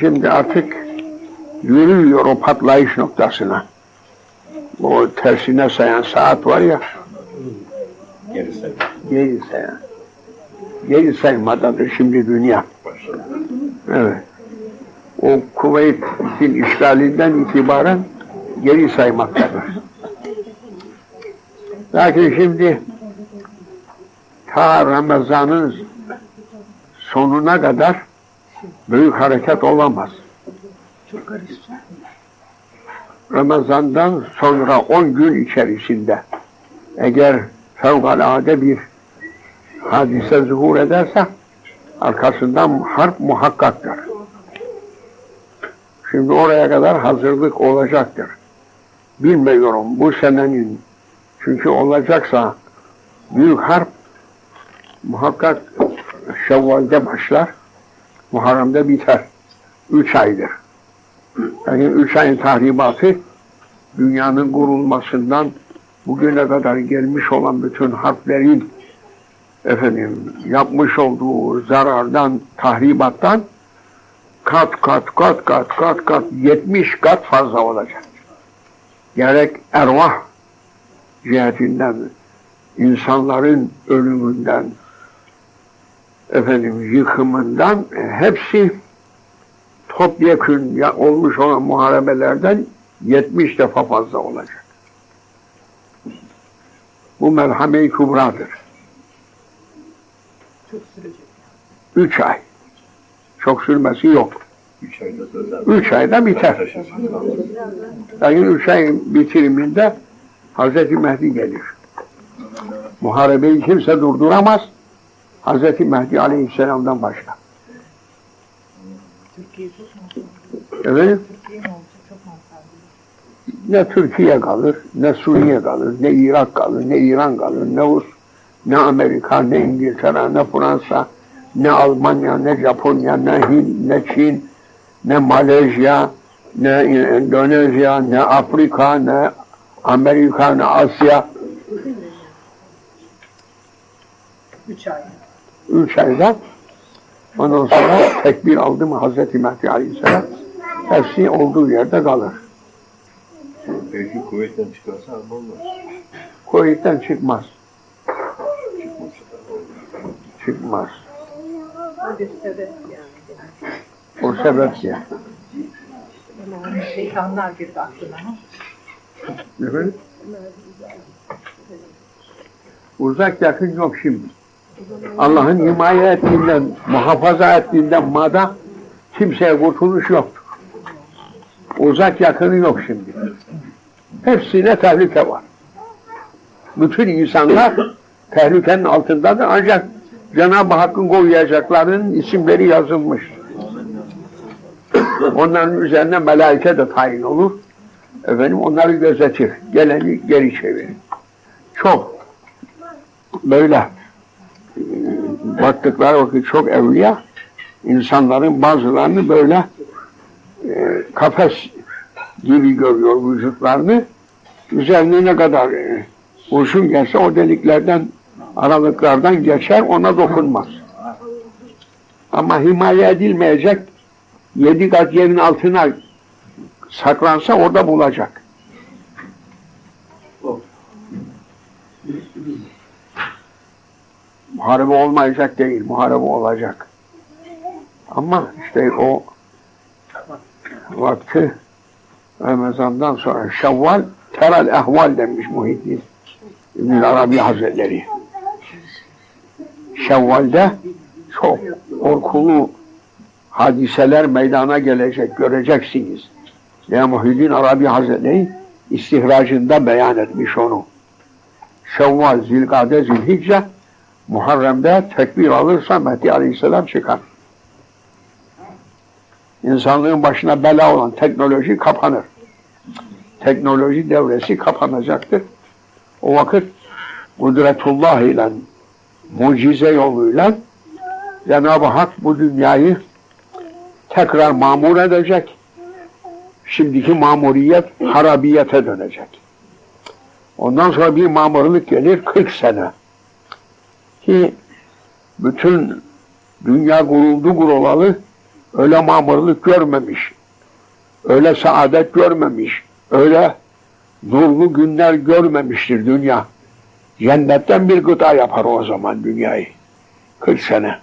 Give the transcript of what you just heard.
Şimdi artık yürüyor o patlayış noktasına. O tersine sayan saat var ya, Geri sayın. geri sayan. Geri saymadadır şimdi dünya. Evet. O Kuveyt'in işgalinden itibaren geri saymaktadır. Lakin şimdi ta Ramazan'ın sonuna kadar büyük hareket olamaz. Ramazan'dan sonra 10 gün içerisinde eğer fevkalade bir hadise zuhur ederse arkasından harp muhakkaktır. Şimdi oraya kadar hazırlık olacaktır. Bilmiyorum bu senenin çünkü olacaksa büyük harp muhakkak Şevval'de başlar, Muharrem'de biter. Üç aydır. Yani üç ayın tahribatı dünyanın kurulmasından bugüne kadar gelmiş olan bütün harplerin efendim yapmış olduğu zarardan, tahribattan kat kat kat kat kat kat 70 kat fazla olacak. Gerek ervah cihetinden, insanların ölümünden, efendim yıkımından e, hepsi topyekün ya, olmuş olan muharebelerden 70 defa fazla olacak. Bu merhame-i kübradır. Çok sürecek. Üç ay. Çok sürmesi yok. Üç ayda. Üç biter. Lakin üç ayın bitiriminde Hazreti Mehdi gelir. Muharebeyi kimse durduramaz. Hazreti Mehdi Aleyhisselam'dan başka. Türkiye. Evet. Türkiye mi olacak? Çok mantıklı. Ne Türkiye kalır, ne Suriye kalır, ne Irak kalır, ne İran kalır, ne Rus, ne Amerika, ne İngiltere, ne Fransa, ne Almanya, ne Japonya, ne Hint, ne Çin, ne Malezya, ne Endonezya, ne Afrika, ne Amerika, ne Asya. Üç ay. Üç ayda ondan sonra tekbir aldı mı Hazreti Mehdi Aleyhisselam hepsi olduğu yerde kalır. Belki kuvvetten çıkarsa Almanlar. Kuveyt'ten çıkmaz. Çıkmasa da. Çıkmaz. O bir sebep yani. O sebeple. Yani şeytanlar girdi aklına. Efendim? Uzak yakın yok şimdi. Allah'ın himaye ettiğinden, muhafaza ettiğinden mada kimseye kurtuluş yoktur. Uzak yakını yok şimdi. Hepsine tehlike var. Bütün insanlar tehlikenin altındadır ancak Cenab-ı Hakk'ın koyacaklarının isimleri yazılmış. Onların üzerine melaike de tayin olur. Efendim onları gözetir. Geleni geri çevirir. Çok böyle baktıkları vakit çok evliya insanların bazılarını böyle e, kafes gibi görüyor vücutlarını. Üzerine ne kadar e, kurşun gelse o deliklerden aralıklardan geçer ona dokunmaz. Ama himaye edilmeyecek yedi kat yerin altına saklansa orada bulacak. Muharebe olmayacak değil, muharebe olacak. Ama işte o vakti Ramazan'dan sonra Şevval teral ehval demiş Muhittin İbn Arabi Hazretleri. Şevval'de çok korkulu hadiseler meydana gelecek, göreceksiniz. Ya Muhyiddin Arabi Hazretleri istihracında beyan etmiş onu. Şevval, Zilgade, Zilhicce Muharrem'de tekbir alırsa Mehdi Aleyhisselam çıkar. İnsanlığın başına bela olan teknoloji kapanır. Teknoloji devresi kapanacaktır. O vakit kudretullah ile mucize yoluyla Cenab-ı Hak bu dünyayı tekrar mamur edecek. Şimdiki mamuriyet harabiyete dönecek. Ondan sonra bir mamurluk gelir 40 sene. Ki bütün dünya kuruldu kurulalı Öyle mamurluk görmemiş. Öyle saadet görmemiş. Öyle nurlu günler görmemiştir dünya. Cennetten bir gıda yapar o zaman dünyayı. 40 sene.